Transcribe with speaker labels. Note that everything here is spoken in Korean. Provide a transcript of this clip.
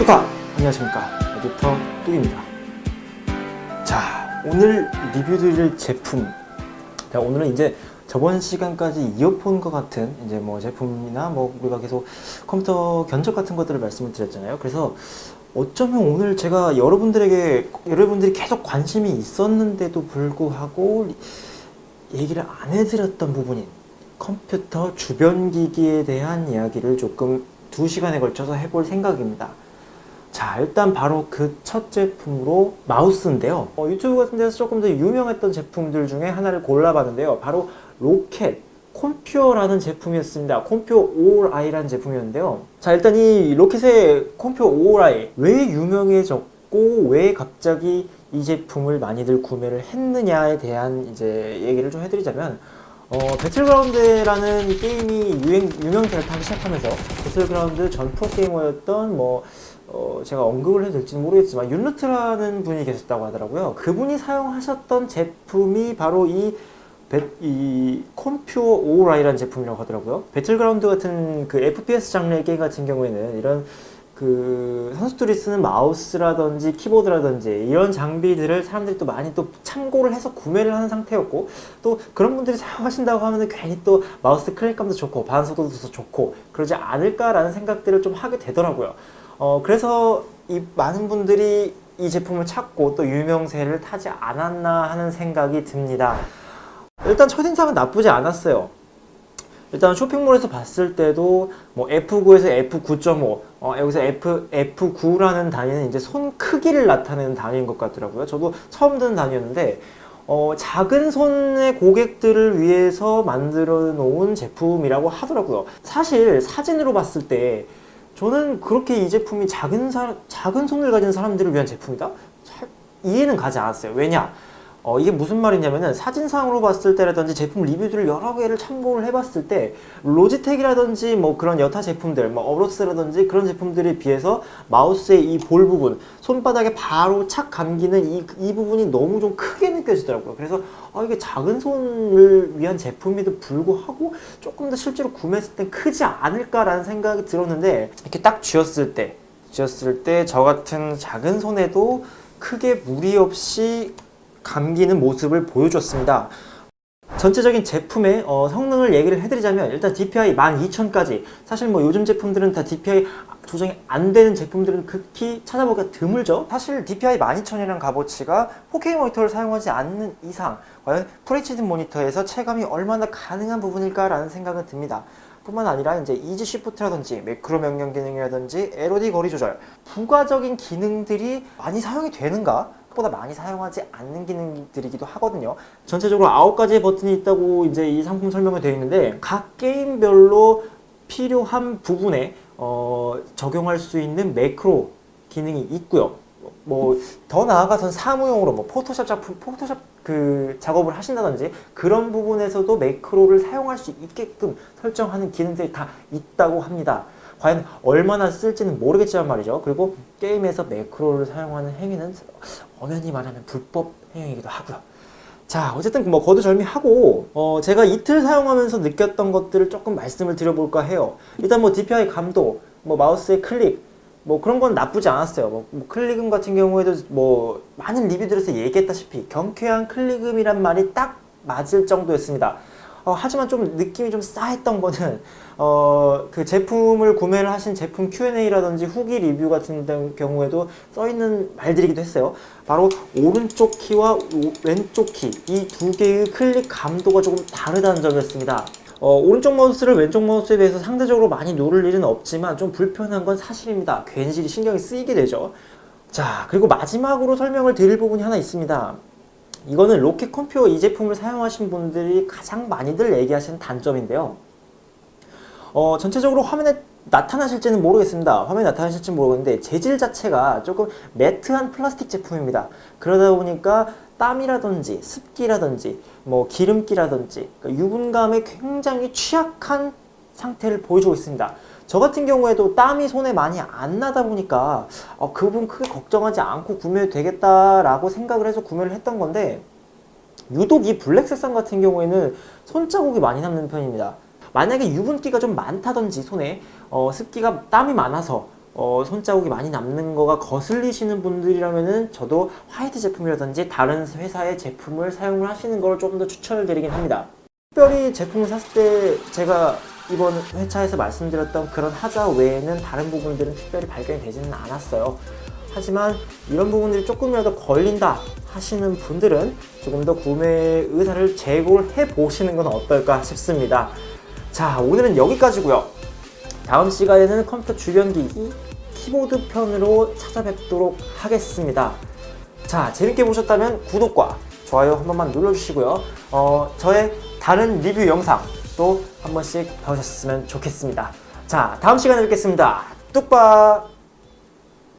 Speaker 1: 뚜까! 안녕하십니까. 에디터 뚝입니다. 자 오늘 리뷰 드릴 제품. 자, 오늘은 이제 저번 시간까지 이어폰과 같은 이제 뭐 제품이나 뭐 우리가 계속 컴퓨터 견적 같은 것들을 말씀을 드렸잖아요. 그래서 어쩌면 오늘 제가 여러분들에게 여러분들이 계속 관심이 있었는데도 불구하고 얘기를 안 해드렸던 부분인 컴퓨터 주변 기기에 대한 이야기를 조금 두 시간에 걸쳐서 해볼 생각입니다 자 일단 바로 그 첫 제품으로 마우스인데요. 어, 유튜브 같은 데서 조금 더 유명했던 제품들 중에 하나를 골라봤는데요. 바로 로캣 콘퓨어라는 제품이었습니다. 콘퓨어 아울아이라는 제품이었는데요. 자 일단 이 로캣의 콘퓨어 아울아이 왜 유명해졌고 왜 갑자기 이 제품을 많이들 구매를 했느냐에 대한 이제 얘기를 좀 해드리자면 어, 배틀그라운드라는 게임이 유행, 유명세를 타기 시작하면서 배틀그라운드 전 프로게이머였던 뭐 어, 제가 언급을 해도 될지는 모르겠지만 윤루트라는 분이 계셨다고 하더라고요. 그분이 사용하셨던 제품이 바로 이, 배, 이 콘퓨어 아울아이라는 제품이라고 하더라고요. 배틀그라운드 같은 그 FPS 장르의 게임 같은 경우에는 이런 그 선수들이 쓰는 마우스라든지 키보드라든지 이런 장비들을 사람들이 또 많이 또 참고를 해서 구매를 하는 상태였고 또 그런 분들이 사용하신다고 하면 괜히 또 마우스 클릭감도 좋고 반속도도 더 좋고 그러지 않을까라는 생각들을 좀 하게 되더라고요. 어, 그래서 이 많은 분들이 이 제품을 찾고 또 유명세를 타지 않았나 하는 생각이 듭니다. 일단 첫인상은 나쁘지 않았어요. 일단 쇼핑몰에서 봤을 때도 뭐 F9에서 F9.5 어, 여기서 F, F9라는 단위는 이제 손 크기를 나타내는 단위인 것 같더라고요. 저도 처음 듣는 단위였는데 어, 작은 손의 고객들을 위해서 만들어 놓은 제품이라고 하더라고요. 사실 사진으로 봤을 때 저는 그렇게 이 제품이 작은, 사, 작은 손을 가진 사람들을 위한 제품이다? 잘 이해는 가지 않았어요. 왜냐? 어, 이게 무슨 말이냐면은 사진상으로 봤을 때라든지 제품 리뷰들을 여러 개를 참고를 해봤을 때 로지텍이라든지 뭐 그런 여타 제품들 뭐 어로스라든지 그런 제품들에 비해서 마우스의 이 볼 부분 손바닥에 바로 착 감기는 이, 이 부분이 너무 좀 크게 느껴지더라고요. 그래서 아, 이게 작은 손을 위한 제품에도 불구하고 조금 더 실제로 구매했을 땐 크지 않을까라는 생각이 들었는데 이렇게 딱 쥐었을 때 쥐었을 때 저 같은 작은 손에도 크게 무리 없이 감기는 모습을 보여줬습니다. 전체적인 제품의 어, 성능을 얘기를 해드리자면 일단 DPI 12000까지. 사실 뭐 요즘 제품들은 다 DPI 조정이 안 되는 제품들은 극히 찾아보기가 드물죠. 사실 DPI 12000이라는 값어치가 4K 모니터를 사용하지 않는 이상 과연 FHD 모니터에서 체감이 얼마나 가능한 부분일까 라는 생각은 듭니다. 뿐만 아니라 이제 이지 시프트라든지 매크로 명령 기능이라든지 LOD 거리 조절 부가적인 기능들이 많이 사용이 되는가 보다 많이 사용하지 않는 기능들이기도 하거든요. 전체적으로 9가지의 버튼이 있다고 이제 이 상품 설명이 되어 있는데 각 게임별로 필요한 부분에 어, 적용할 수 있는 매크로 기능이 있고요. 뭐 더 나아가선 사무용으로 뭐 포토샵 작품 포토샵 그 작업을 하신다든지 그런 부분에서도 매크로를 사용할 수 있게끔 설정하는 기능들이 다 있다고 합니다 과연 얼마나 쓸지는 모르겠지만 말이죠. 그리고 게임에서 매크로를 사용하는 행위는 엄연히 말하면 불법 행위이기도 하고요. 자 어쨌든 뭐 거두절미하고 어, 제가 이틀 사용하면서 느꼈던 것들을 조금 말씀을 드려볼까 해요. 일단 뭐 DPI 감도, 뭐 마우스의 클릭, 뭐 그런 건 나쁘지 않았어요. 뭐, 뭐 클릭음 같은 경우에도 뭐 많은 리뷰들에서 얘기했다시피 경쾌한 클릭음이란 말이 딱 맞을 정도였습니다. 어, 하지만 좀 느낌이 좀 싸했던 거는 어, 그 제품을 구매를 하신 제품 Q&A라든지 후기 리뷰 같은 경우에도 써있는 말들이기도 했어요. 바로 오른쪽 키와 왼쪽 키 이 두 개의 클릭 감도가 조금 다르다는 점이었습니다. 어, 오른쪽 마우스를 왼쪽 마우스에 비해서 상대적으로 많이 누를 일은 없지만 좀 불편한 건 사실입니다. 괜시리 신경이 쓰이게 되죠. 자 그리고 마지막으로 설명을 드릴 부분이 하나 있습니다 이거는 로켓 컴퓨터 이 제품을 사용하신 분들이 가장 많이들 얘기하시는 단점인데요. 어, 전체적으로 화면에 나타나실지는 모르겠습니다. 화면에 나타나실지 모르겠는데 재질 자체가 조금 매트한 플라스틱 제품입니다. 그러다 보니까 땀이라든지 습기라든지 뭐 기름기라든지 그러니까 유분감에 굉장히 취약한 상태를 보여주고 있습니다. 저 같은 경우에도 땀이 손에 많이 안 나다 보니까 어, 그 부분 크게 걱정하지 않고 구매해도 되겠다라고 생각을 해서 구매를 했던 건데 유독 이 블랙 색상 같은 경우에는 손자국이 많이 남는 편입니다. 만약에 유분기가 좀 많다든지 손에 어, 습기가 땀이 많아서 어, 손자국이 많이 남는 거가 거슬리시는 분들이라면은 저도 화이트 제품이라든지 다른 회사의 제품을 사용을 하시는 걸좀더 추천을 드리긴 합니다. 특별히 제품을 샀을 때 제가 이번 회차에서 말씀드렸던 그런 하자 외에는 다른 부분들은 특별히 발견이 되지는 않았어요. 하지만 이런 부분들이 조금이라도 걸린다 하시는 분들은 조금 더 구매 의사를 재고해 보시는 건 어떨까 싶습니다. 자, 오늘은 여기까지고요. 다음 시간에는 컴퓨터 주변 기기 키보드 편으로 찾아뵙도록 하겠습니다. 자, 재밌게 보셨다면 구독과 좋아요 한 번만 눌러주시고요. 어, 저의 다른 리뷰 영상 또 한 번씩 봐주셨으면 좋겠습니다. 자, 다음 시간에 뵙겠습니다. 뚝박!